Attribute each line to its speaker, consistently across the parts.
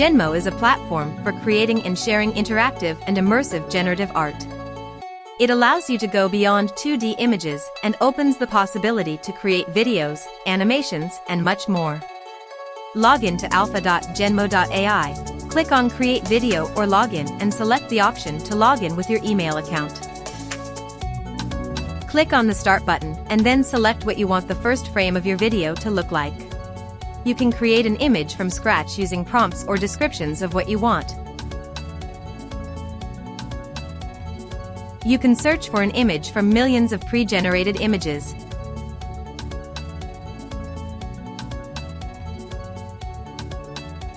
Speaker 1: Genmo is a platform for creating and sharing interactive and immersive generative art. It allows you to go beyond 2D images and opens the possibility to create videos, animations, and much more. Log in to alpha.genmo.ai, click on Create Video or Login and select the option to log in with your email account. Click on the Start button and then select what you want the first frame of your video to look like. You can create an image from scratch using prompts or descriptions of what you want, You can search for an image from millions of pre-generated images.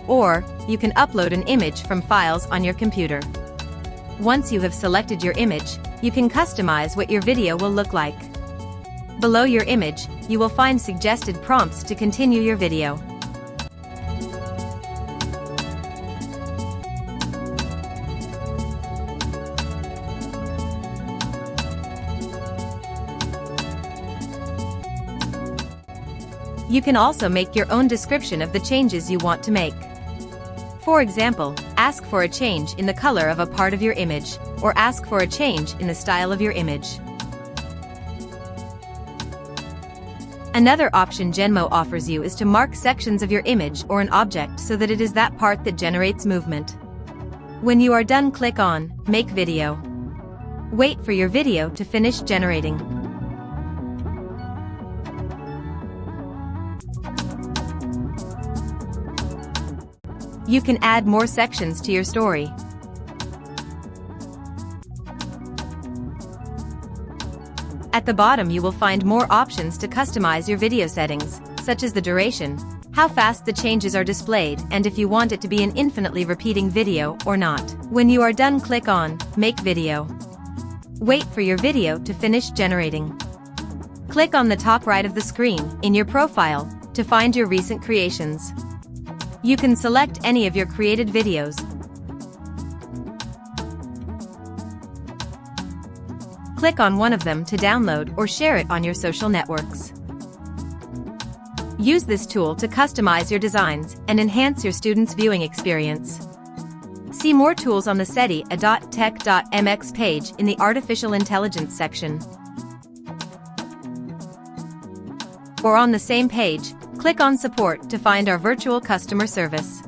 Speaker 1: Or, you can upload an image from files on your computer. Once you have selected your image, you can customize what your video will look like. Below your image, you will find suggested prompts to continue your video. You can also make your own description of the changes you want to make. For example, ask for a change in the color of a part of your image, or ask for a change in the style of your image. Another option Genmo offers you is to mark sections of your image or an object so that it is that part that generates movement. When you are done click on Make Video. Wait for your video to finish generating. You can add more sections to your story. At the bottom you will find more options to customize your video settings, such as the duration, how fast the changes are displayed and if you want it to be an infinitely repeating video or not. When you are done click on Make Video. Wait for your video to finish generating. Click on the top right of the screen, in your profile, to find your recent creations. You can select any of your created videos. Click on one of them to download or share it on your social networks. Use this tool to customize your designs and enhance your students' viewing experience. See more tools on the SETI.tech.mx page in the Artificial Intelligence section. Or on the same page, Click on Support to find our virtual customer service.